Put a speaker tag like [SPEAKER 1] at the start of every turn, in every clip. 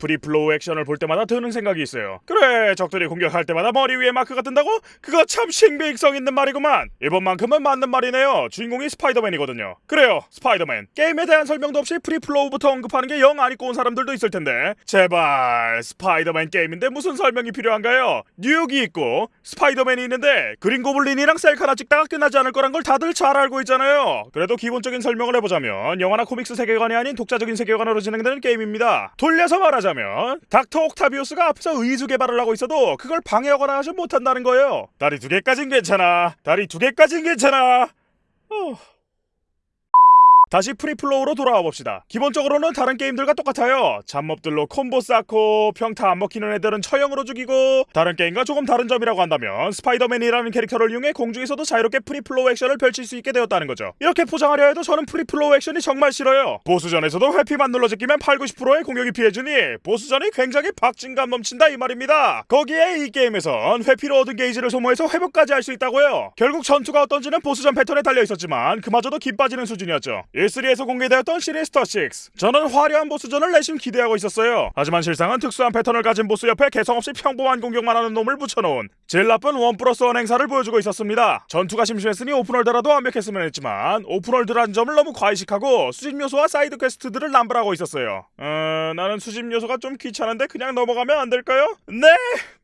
[SPEAKER 1] freeflow 액션을 볼 때마다 드는 생각이 있어요. 그래, 적들이 공격할 때마다 머리 위에 마크가 뜬다고? 그거 참 신빙성 있는 말이구만. 이번만큼은 맞는 말이네요. 주인공이 스파이더맨이거든요. 그래요, 스파이더맨. 게임에 대한 설명도 없이 freeflow부터 언급하는 게 영 안 읽고 온 사람들도 있을 텐데. 제발, 스파이더맨 게임인데 무슨 설명이 필요한가요? 뉴욕이 있고 스파이더맨이 있는데 그린 고블린이랑 셀카 하나 찍다가 끝나지 않을 거란 걸 다들 잘 알고 있잖아요. 그래도 기본적인 설명을 해보자면 영화나 comics 세계관이 아닌 독자적인 세계관으로 진행되는 게임입니다. 돌려서 말하자면 닥터 옥타비우스가 앞에서 의수 개발을 하고 있어도 그걸 방해하거나 하지 못한다는 거예요. 다리 두 개까진 괜찮아. 다리 두 개까진 괜찮아. 어... 다시 free flow로 돌아와 봅시다. 기본적으로는 다른 게임들과 똑같아요. 잡몹들로 콤보 쌓고 평타 안 먹히는 애들은 처형으로 죽이고 다른 게임과 조금 다른 점이라고 한다면 스파이더맨이라는 캐릭터를 이용해 공중에서도 자유롭게 free flow 액션을 펼칠 수 있게 되었다는 거죠. 이렇게 포장하려 해도 저는 free flow 액션이 정말 싫어요. 보스전에서도 회피만 눌러 제끼면 8, 90%의 공격이 피해주니 보스전이 굉장히 박진감 넘친다 이 말입니다. 거기에 이 게임에선 회피로 얻은 게이지를 소모해서 회복까지 할 수 있다고요. 결국 전투가 어떤지는 보스전 패턴에 달려 있었지만 그마저도 김 빠지는 수준이었죠. E3에서 공개되었던 Sinister 6 저는 화려한 보스전을 내심 기대하고 있었어요 하지만 실상은 특수한 패턴을 가진 보스 옆에 개성 없이 평범한 공격만 하는 놈을 붙여놓은 제일 나쁜 one plus one 행사를 보여주고 있었습니다 전투가 심심했으니 open world라도 완벽했으면 했지만 open world라는 점을 너무 과의식하고 수집 요소와 side quest들을 남발하고 있었어요 어... 나는 수집 요소가 좀 귀찮은데 그냥 넘어가면 안 될까요? 네!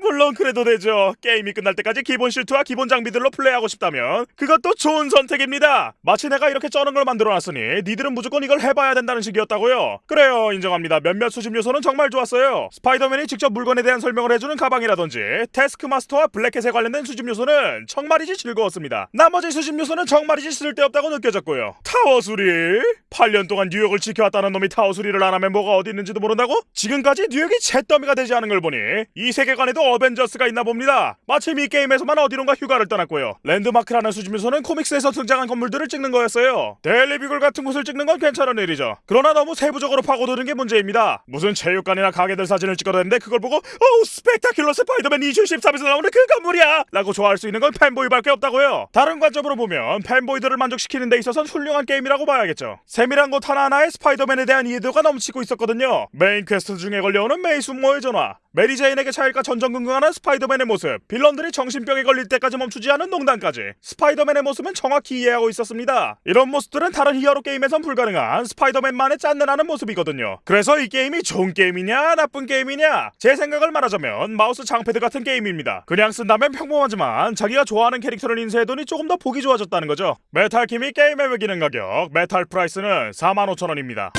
[SPEAKER 1] 물론 그래도 되죠 게임이 끝날 때까지 기본 슈트와 기본 장비들로 플레이하고 싶다면 그것도 좋은 선택입니다 마치 내가 이렇게 쩌는 걸 만들어놨으니 니들은 무조건 이걸 해봐야 된다는 식이었다고요? 그래요 인정합니다 몇몇 수집 요소는 정말 좋았어요 스파이더맨이 직접 물건에 대한 설명을 해주는 가방이라든지 태스크마스터와 블랙캣에 관련된 수집 요소는 정말이지 즐거웠습니다 나머지 수집 요소는 정말이지 쓸데없다고 느껴졌고요 타워 수리? 8년 동안 뉴욕을 지켜왔다는 놈이 타워 수리를 안 하면 뭐가 어디 있는지도 모른다고? 지금까지 뉴욕이 잿더미가 되지 않은 걸 보니 이 세계관에도 어벤져스가 있나 봅니다 마침 이 게임에서만 어디론가 휴가를 떠났고요 랜드마크라는 수집 요소는 comics에서 등장한 건물들을 찍는 거였어요 Daily Bugle 같은 곳을 찍는 건 괜찮은 일이죠. 그러나 너무 세부적으로 파고드는 게 문제입니다. 무슨 체육관이나 가게들 사진을 찍어냈는데 그걸 보고 오 스펙타큘러 스파이더맨 2013에서 나오는 그 건물이야! 라고 좋아할 수 있는 건 fanboy밖에 없다고요. 다른 관점으로 보면 fanboy들을 만족시키는 데 있어선 훌륭한 게임이라고 봐야겠죠. 세밀한 곳 하나하나에 스파이더맨에 대한 이해도가 넘치고 있었거든요. main quest 중에 걸려오는 메이 숙모의 전화, 메리 제인에게 차일까 전전 긍긍하는 스파이더맨의 모습, villain들이 정신병에 걸릴 때까지 멈추지 않은 농담까지 스파이더맨의 모습은 정확히 이해하고 있었습니다. 이런 모습들은 다른 hero 게임에선 불가능한 스파이더맨만의 짠내나는 모습이거든요. 그래서 이 게임이 좋은 게임이냐 나쁜 게임이냐 제 생각을 말하자면 마우스 장패드 같은 게임입니다. 그냥 쓴다면 평범하지만 자기가 좋아하는 캐릭터를 인쇄해두니 조금 더 보기 좋아졌다는 거죠. 메탈 킴이 게임에 매기는 가격 Metal Price는 45,000원입니다.